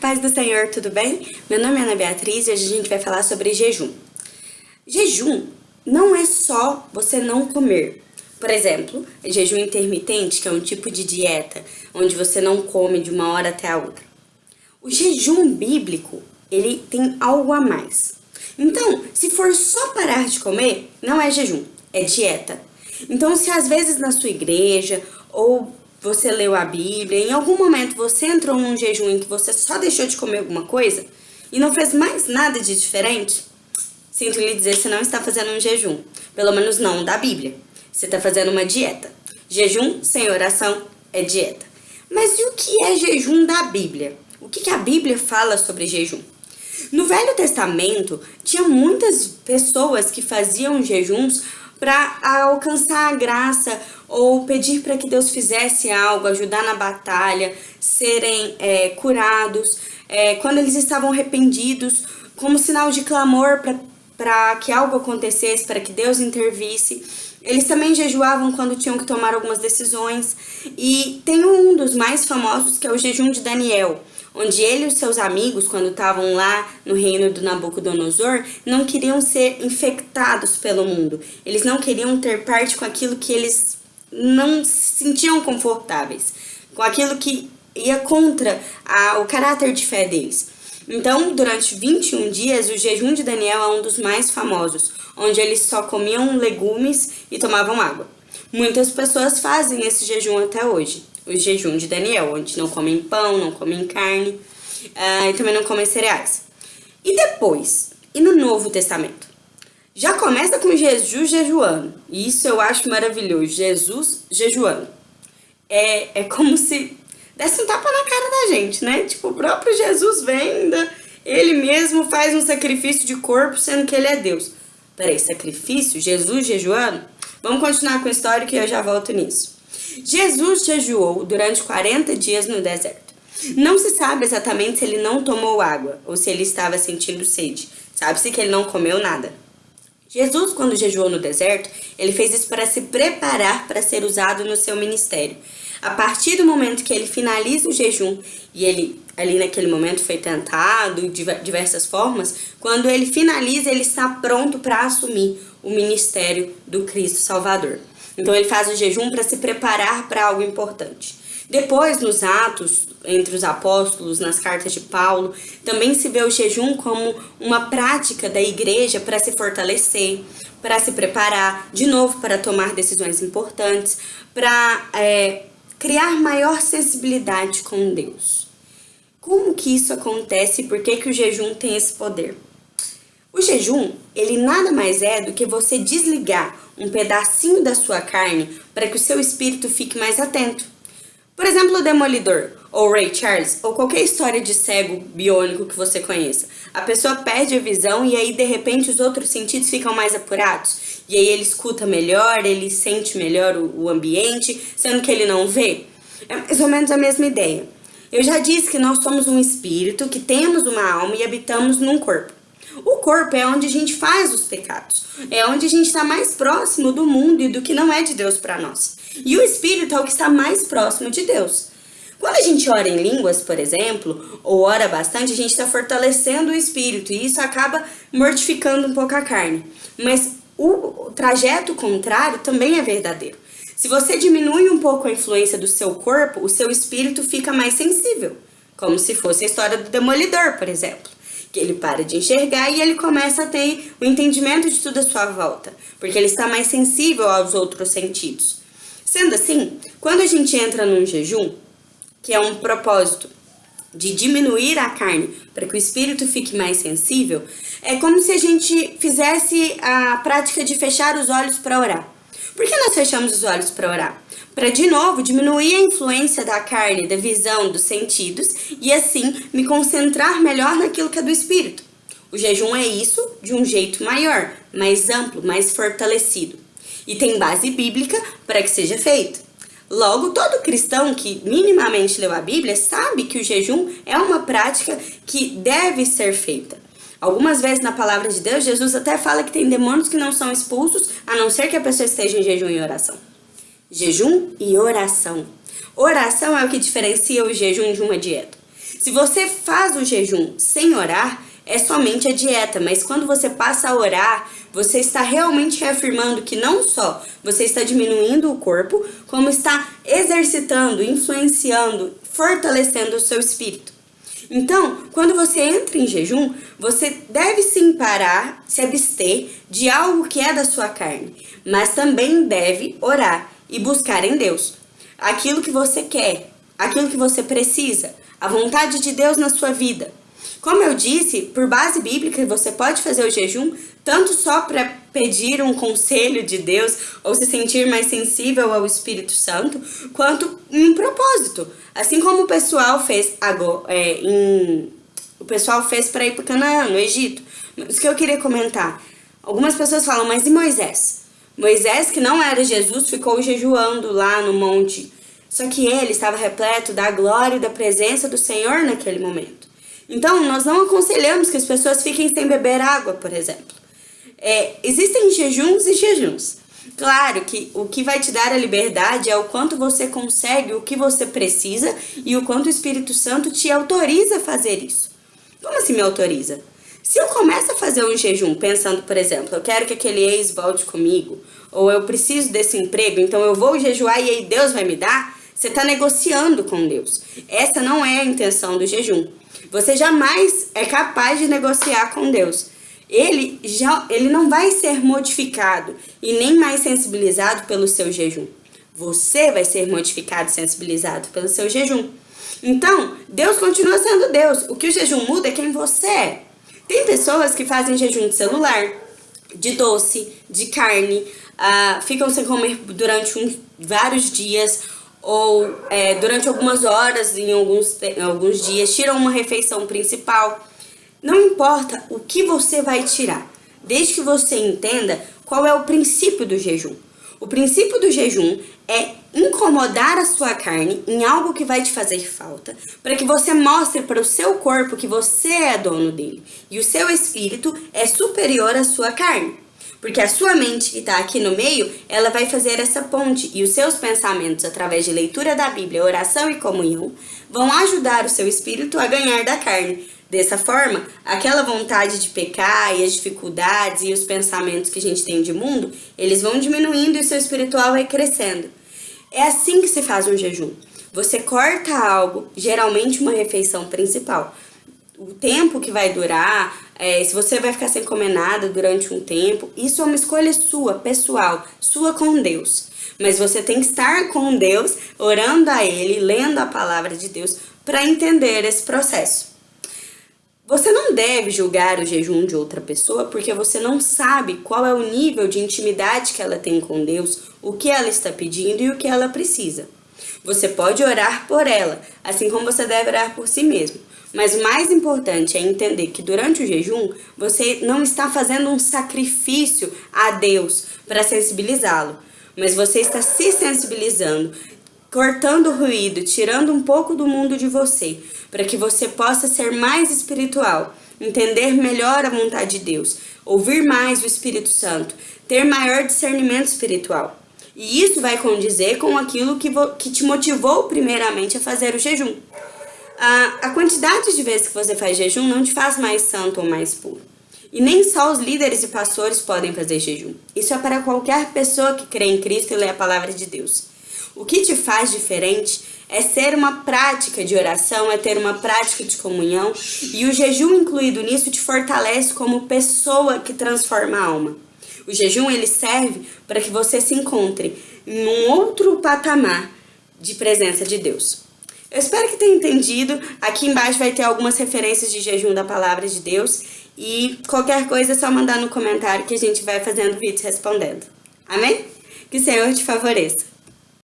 Paz do Senhor, tudo bem? Meu nome é Ana Beatriz e hoje a gente vai falar sobre jejum. Jejum não é só você não comer. Por exemplo, jejum intermitente, que é um tipo de dieta onde você não come de uma hora até a outra. O jejum bíblico, ele tem algo a mais. Então, se for só parar de comer, não é jejum, é dieta. Então, se às vezes na sua igreja ou você leu a Bíblia, em algum momento você entrou num jejum em que você só deixou de comer alguma coisa e não fez mais nada de diferente, sinto lhe dizer, você não está fazendo um jejum. Pelo menos não da Bíblia. Você está fazendo uma dieta. Jejum sem oração é dieta. Mas e o que é jejum da Bíblia? O que, que a Bíblia fala sobre jejum? No Velho Testamento, tinha muitas pessoas que faziam jejuns para alcançar a graça ou pedir para que Deus fizesse algo, ajudar na batalha, serem é, curados, é, quando eles estavam arrependidos, como sinal de clamor para que algo acontecesse, para que Deus intervisse. Eles também jejuavam quando tinham que tomar algumas decisões. E tem um dos mais famosos que é o jejum de Daniel onde ele e seus amigos, quando estavam lá no reino do Nabucodonosor, não queriam ser infectados pelo mundo. Eles não queriam ter parte com aquilo que eles não se sentiam confortáveis, com aquilo que ia contra a, o caráter de fé deles. Então, durante 21 dias, o jejum de Daniel é um dos mais famosos, onde eles só comiam legumes e tomavam água. Muitas pessoas fazem esse jejum até hoje o jejum de Daniel, onde não comem pão, não comem carne uh, e também não comem cereais. E depois, e no Novo Testamento? Já começa com Jesus jejuando, e isso eu acho maravilhoso, Jesus jejuando. É, é como se desse um tapa na cara da gente, né? Tipo, o próprio Jesus vem ele mesmo faz um sacrifício de corpo, sendo que ele é Deus. Peraí, sacrifício? Jesus jejuando? Vamos continuar com a história que eu já volto nisso. Jesus jejuou durante 40 dias no deserto. Não se sabe exatamente se ele não tomou água ou se ele estava sentindo sede. Sabe-se que ele não comeu nada. Jesus, quando jejuou no deserto, ele fez isso para se preparar para ser usado no seu ministério. A partir do momento que ele finaliza o jejum, e ele ali naquele momento foi tentado de diversas formas, quando ele finaliza, ele está pronto para assumir o ministério do Cristo Salvador. Então ele faz o jejum para se preparar para algo importante. Depois, nos Atos, entre os apóstolos, nas cartas de Paulo, também se vê o jejum como uma prática da igreja para se fortalecer, para se preparar, de novo, para tomar decisões importantes, para é, criar maior sensibilidade com Deus. Como que isso acontece e por que, que o jejum tem esse poder? O jejum, ele nada mais é do que você desligar um pedacinho da sua carne para que o seu espírito fique mais atento. Por exemplo, o Demolidor, ou Ray Charles, ou qualquer história de cego biônico que você conheça. A pessoa perde a visão e aí de repente os outros sentidos ficam mais apurados. E aí ele escuta melhor, ele sente melhor o, o ambiente, sendo que ele não vê. É mais ou menos a mesma ideia. Eu já disse que nós somos um espírito, que temos uma alma e habitamos num corpo. O corpo é onde a gente faz os pecados, é onde a gente está mais próximo do mundo e do que não é de Deus para nós. E o espírito é o que está mais próximo de Deus. Quando a gente ora em línguas, por exemplo, ou ora bastante, a gente está fortalecendo o espírito e isso acaba mortificando um pouco a carne. Mas o trajeto contrário também é verdadeiro. Se você diminui um pouco a influência do seu corpo, o seu espírito fica mais sensível. Como se fosse a história do demolidor, por exemplo que ele para de enxergar e ele começa a ter o entendimento de tudo à sua volta, porque ele está mais sensível aos outros sentidos. Sendo assim, quando a gente entra num jejum, que é um propósito de diminuir a carne para que o espírito fique mais sensível, é como se a gente fizesse a prática de fechar os olhos para orar. Por que nós fechamos os olhos para orar? Para de novo diminuir a influência da carne, da visão, dos sentidos e assim me concentrar melhor naquilo que é do espírito. O jejum é isso de um jeito maior, mais amplo, mais fortalecido. E tem base bíblica para que seja feito. Logo, todo cristão que minimamente leu a Bíblia sabe que o jejum é uma prática que deve ser feita. Algumas vezes na palavra de Deus, Jesus até fala que tem demônios que não são expulsos, a não ser que a pessoa esteja em jejum e oração. Jejum e oração. Oração é o que diferencia o jejum de uma dieta. Se você faz o jejum sem orar, é somente a dieta, mas quando você passa a orar, você está realmente reafirmando que não só você está diminuindo o corpo, como está exercitando, influenciando, fortalecendo o seu espírito. Então, quando você entra em jejum, você deve sim parar, se abster de algo que é da sua carne, mas também deve orar e buscar em Deus aquilo que você quer, aquilo que você precisa, a vontade de Deus na sua vida. Como eu disse, por base bíblica, você pode fazer o jejum tanto só para pedir um conselho de Deus ou se sentir mais sensível ao Espírito Santo, quanto um propósito. Assim como o pessoal fez agora, é, em, o pessoal fez para ir para Canaã, no Egito. Isso que eu queria comentar. Algumas pessoas falam, mas e Moisés? Moisés, que não era Jesus, ficou jejuando lá no monte. Só que ele estava repleto da glória e da presença do Senhor naquele momento. Então, nós não aconselhamos que as pessoas fiquem sem beber água, por exemplo. É, existem jejuns e jejuns. Claro que o que vai te dar a liberdade é o quanto você consegue, o que você precisa e o quanto o Espírito Santo te autoriza a fazer isso. Como assim me autoriza? Se eu começo a fazer um jejum pensando, por exemplo, eu quero que aquele ex volte comigo, ou eu preciso desse emprego, então eu vou jejuar e aí Deus vai me dar, você está negociando com Deus. Essa não é a intenção do jejum. Você jamais é capaz de negociar com Deus. Ele, já, ele não vai ser modificado e nem mais sensibilizado pelo seu jejum. Você vai ser modificado e sensibilizado pelo seu jejum. Então, Deus continua sendo Deus. O que o jejum muda é quem você é. Tem pessoas que fazem jejum de celular, de doce, de carne, uh, ficam sem comer durante um, vários dias ou é, durante algumas horas, em alguns, em alguns dias, tiram uma refeição principal. Não importa o que você vai tirar, desde que você entenda qual é o princípio do jejum. O princípio do jejum é incomodar a sua carne em algo que vai te fazer falta, para que você mostre para o seu corpo que você é dono dele e o seu espírito é superior à sua carne. Porque a sua mente que está aqui no meio, ela vai fazer essa ponte e os seus pensamentos, através de leitura da Bíblia, oração e comunhão, vão ajudar o seu espírito a ganhar da carne. Dessa forma, aquela vontade de pecar e as dificuldades e os pensamentos que a gente tem de mundo, eles vão diminuindo e o seu espiritual vai crescendo. É assim que se faz um jejum. Você corta algo, geralmente uma refeição principal, o tempo que vai durar, é, se você vai ficar sem comer nada durante um tempo, isso é uma escolha sua, pessoal, sua com Deus. Mas você tem que estar com Deus, orando a Ele, lendo a palavra de Deus, para entender esse processo. Você não deve julgar o jejum de outra pessoa porque você não sabe qual é o nível de intimidade que ela tem com Deus, o que ela está pedindo e o que ela precisa. Você pode orar por ela, assim como você deve orar por si mesmo. Mas o mais importante é entender que durante o jejum, você não está fazendo um sacrifício a Deus para sensibilizá-lo, mas você está se sensibilizando, cortando o ruído, tirando um pouco do mundo de você, para que você possa ser mais espiritual, entender melhor a vontade de Deus, ouvir mais o Espírito Santo, ter maior discernimento espiritual. E isso vai condizer com aquilo que, que te motivou primeiramente a fazer o jejum. A, a quantidade de vezes que você faz jejum não te faz mais santo ou mais puro. E nem só os líderes e pastores podem fazer jejum. Isso é para qualquer pessoa que crê em Cristo e lê a palavra de Deus. O que te faz diferente é ser uma prática de oração, é ter uma prática de comunhão, e o jejum incluído nisso te fortalece como pessoa que transforma a alma. O jejum ele serve para que você se encontre em um outro patamar de presença de Deus. Eu espero que tenha entendido. Aqui embaixo vai ter algumas referências de jejum da palavra de Deus. E qualquer coisa é só mandar no comentário que a gente vai fazendo vídeos respondendo. Amém? Que o Senhor te favoreça.